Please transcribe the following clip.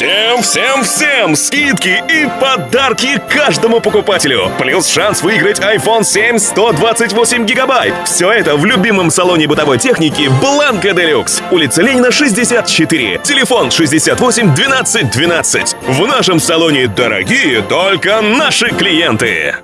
Всем, всем, всем скидки и подарки каждому покупателю. Плюс шанс выиграть iPhone 7 128 гигабайт. Все это в любимом салоне бытовой техники Бланка Делюкс. Улица Ленина, 64. Телефон 68 12 12. В нашем салоне дорогие только наши клиенты.